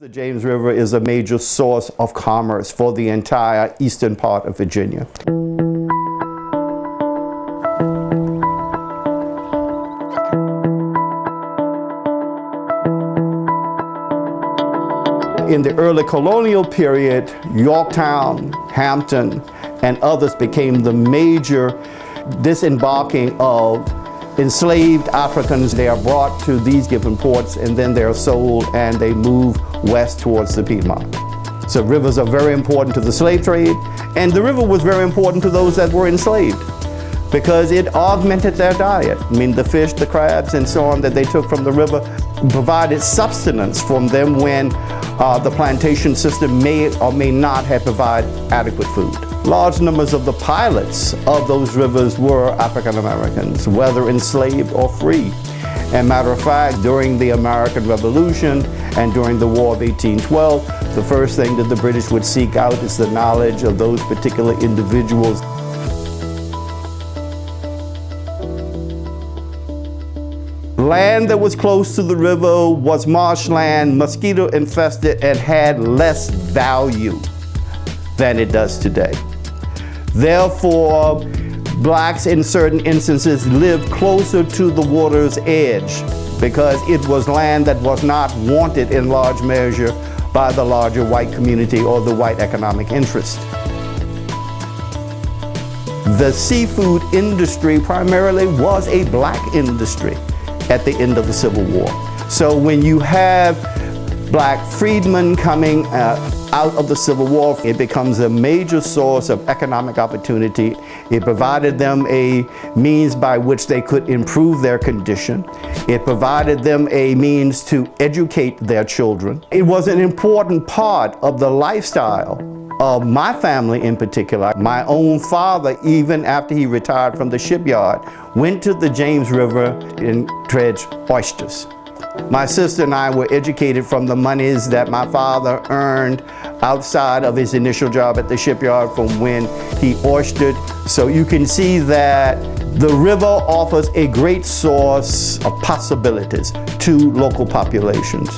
The James River is a major source of commerce for the entire eastern part of Virginia. In the early colonial period, Yorktown, Hampton, and others became the major disembarking of enslaved Africans. They are brought to these given ports and then they are sold and they move west towards the Piedmont. So rivers are very important to the slave trade and the river was very important to those that were enslaved because it augmented their diet. I mean, the fish, the crabs, and so on that they took from the river provided sustenance from them when uh, the plantation system may or may not have provided adequate food. Large numbers of the pilots of those rivers were African Americans, whether enslaved or free. And matter of fact, during the American Revolution and during the War of 1812, the first thing that the British would seek out is the knowledge of those particular individuals. Land that was close to the river was marshland, mosquito infested, and had less value than it does today. Therefore, blacks in certain instances lived closer to the water's edge because it was land that was not wanted in large measure by the larger white community or the white economic interest. The seafood industry primarily was a black industry at the end of the Civil War. So when you have black freedmen coming uh, out of the Civil War, it becomes a major source of economic opportunity. It provided them a means by which they could improve their condition. It provided them a means to educate their children. It was an important part of the lifestyle of my family in particular. My own father, even after he retired from the shipyard, went to the James River and dredged oysters. My sister and I were educated from the monies that my father earned outside of his initial job at the shipyard from when he oystered. So you can see that the river offers a great source of possibilities to local populations.